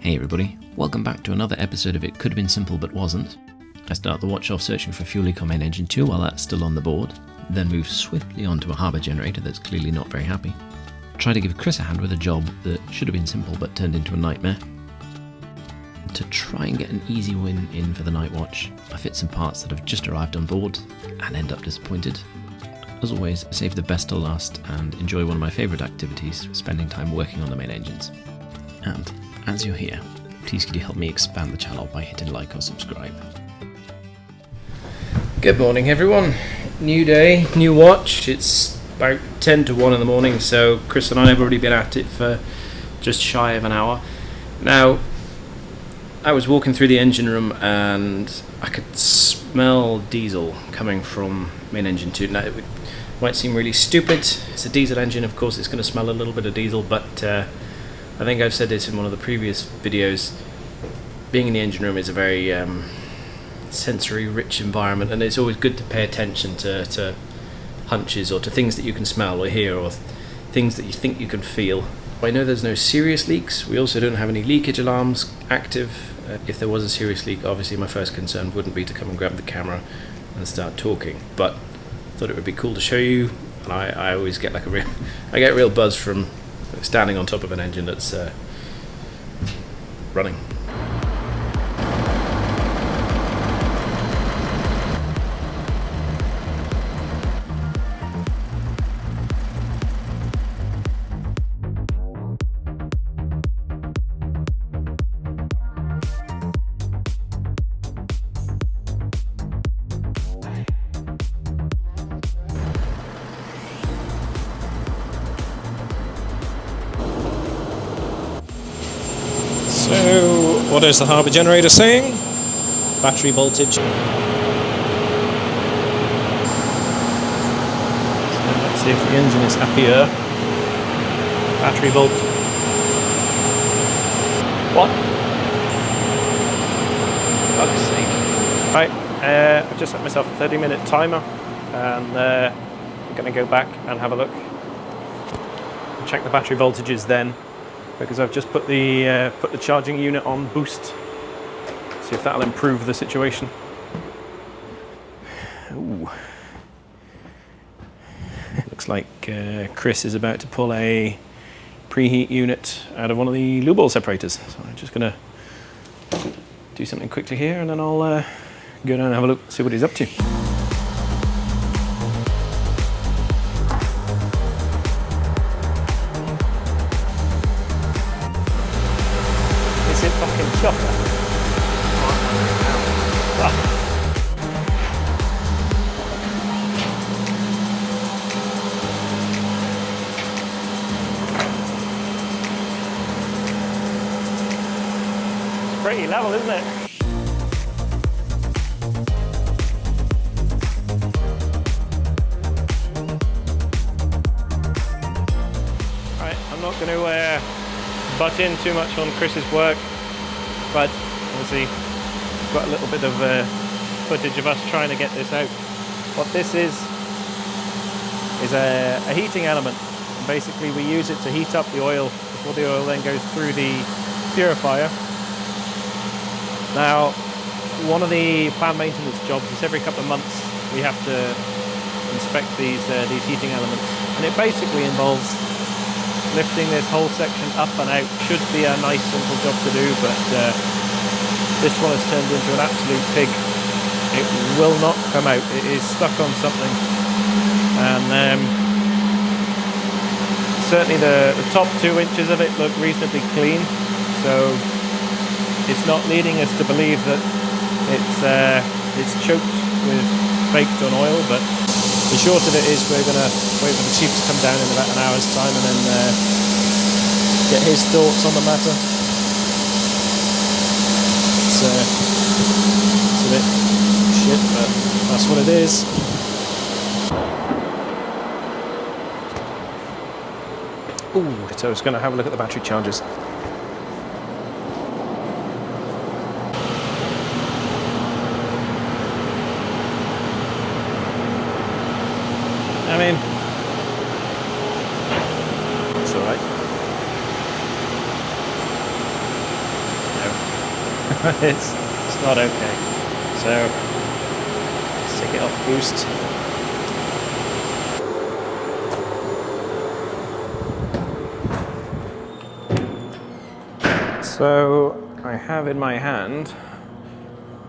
Hey everybody, welcome back to another episode of It Could Have Been Simple But Wasn't. I start the watch off searching for fuel main engine 2 while that's still on the board, then move swiftly onto a harbour generator that's clearly not very happy. Try to give Chris a hand with a job that should have been simple but turned into a nightmare. To try and get an easy win in for the night watch, I fit some parts that have just arrived on board and end up disappointed. As always, save the best to last and enjoy one of my favourite activities, spending time working on the main engines. And as you're here, please could you help me expand the channel by hitting like or subscribe. Good morning, everyone. New day, new watch. It's about 10 to 1 in the morning, so Chris and I have already been at it for just shy of an hour. Now, I was walking through the engine room and I could smell diesel coming from main engine 2. Now, it might seem really stupid. It's a diesel engine, of course, it's going to smell a little bit of diesel, but uh, I think I've said this in one of the previous videos. Being in the engine room is a very um, sensory rich environment and it's always good to pay attention to, to hunches or to things that you can smell or hear or things that you think you can feel. I know there's no serious leaks. We also don't have any leakage alarms active. Uh, if there was a serious leak, obviously my first concern wouldn't be to come and grab the camera and start talking. But thought it would be cool to show you. And I, I always get like a real, I get real buzz from standing on top of an engine that's uh, running. So, what is the harbour generator saying? Battery voltage. Let's see if the engine is happier. Battery volt. What? Fuck's sake. Right, uh, I've just set myself a 30 minute timer and uh, I'm going to go back and have a look. Check the battery voltages then because I've just put the uh, put the charging unit on boost. See if that'll improve the situation. Ooh. Looks like uh, Chris is about to pull a preheat unit out of one of the lube oil separators. So I'm just gonna do something quickly here and then I'll uh, go down and have a look, see what he's up to. It's pretty level, isn't it? Right, I'm not going to uh, butt in too much on Chris's work, but obviously got a little bit of uh, footage of us trying to get this out. What this is is a, a heating element. And basically, we use it to heat up the oil before the oil then goes through the purifier. Now, one of the plant maintenance jobs is every couple of months we have to inspect these uh, these heating elements, and it basically involves lifting this whole section up and out. Should be a nice simple job to do, but uh, this one has turned into an absolute pig. It will not come out. It is stuck on something, and um, certainly the, the top two inches of it look reasonably clean. So it's not leading us to believe that it's uh, it's choked with baked on oil, but the short of it is we're going to wait for the chief to come down in about an hour's time and then uh, get his thoughts on the matter. It's, uh, it's a bit shit, but that's what it is. Ooh, so I was going to have a look at the battery chargers. Mean, it's all right. it's, it's not okay. So, let's take it off boost. So, I have in my hand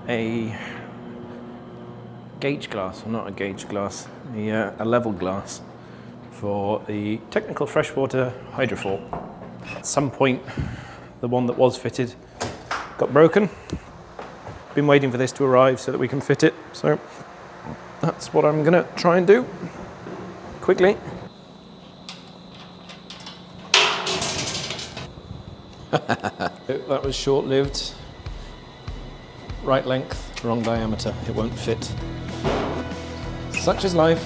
a gauge glass, or not a gauge glass, a, uh, a level glass for the technical freshwater hydrophore. At some point, the one that was fitted got broken. Been waiting for this to arrive so that we can fit it. So that's what I'm gonna try and do quickly. that was short-lived. Right length, wrong diameter. It won't fit. Such is life.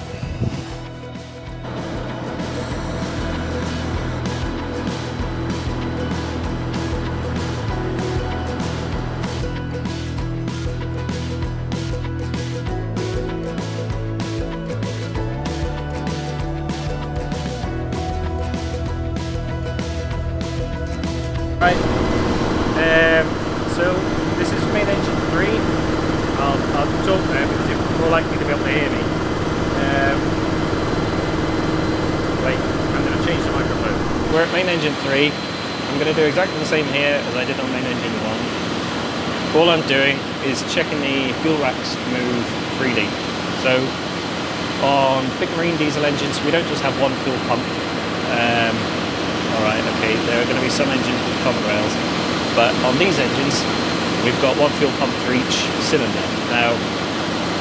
Right. Um, so this is main engine three. I'll, I'll talk now because you're more likely to be able to hear me. Um, wait, I'm going to change the microphone. We're at main engine three. I'm going to do exactly the same here as I did on main engine one. All I'm doing is checking the fuel racks move freely. So on big marine diesel engines, we don't just have one fuel pump. Um, all right, okay, there are going to be some engines with common rails, but on these engines, we've got one fuel pump for each cylinder. Now,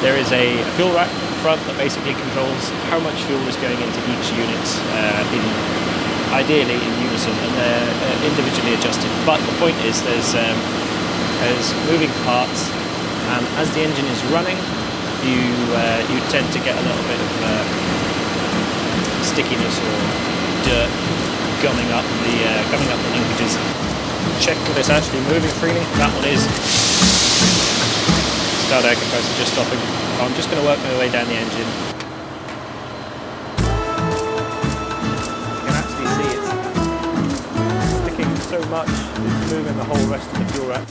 there is a fuel rack front that basically controls how much fuel is going into each unit, uh, in, ideally in unison, and they're uh, individually adjusted. But the point is, there's um, there's moving parts, and as the engine is running, you uh, you tend to get a little bit of uh, stickiness or dirt gumming up the uh, gumming up the linkages. Check that it's actually moving freely. That one is. Start air compressor just stopping. I'm just going to work my way down the engine. You can actually see it's sticking so much, it's moving the whole rest of the fuel rack.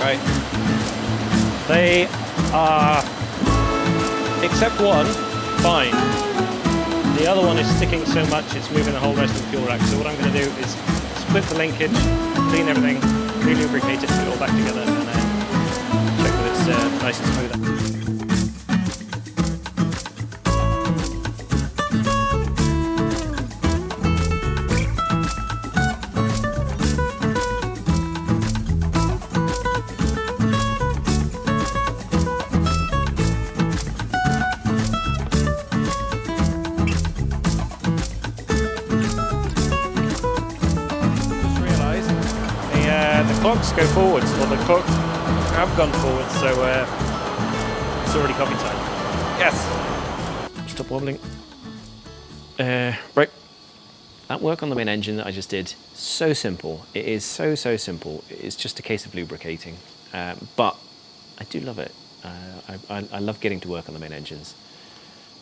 Right. They are except one, fine. The other one is sticking so much it's moving the whole rest of the fuel rack. So what I'm going to do is split the linkage, clean everything, re-lubricate it, put it all back together, and then check that it's uh, nice and smooth. Clocks go forwards, or the clocks have gone forwards, so uh, it's already coffee time. Yes! Stop wobbling. Uh, right. That work on the main engine that I just did, so simple. It is so, so simple. It's just a case of lubricating. Um, but I do love it. Uh, I, I, I love getting to work on the main engines.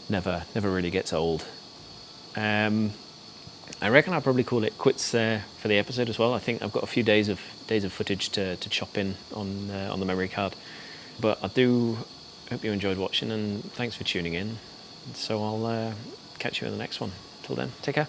Never, never really gets old. Um, I reckon I'll probably call it quits there for the episode as well. I think I've got a few days of days of footage to, to chop in on uh, on the memory card. But I do hope you enjoyed watching and thanks for tuning in. So I'll uh, catch you in the next one. Till then, take care.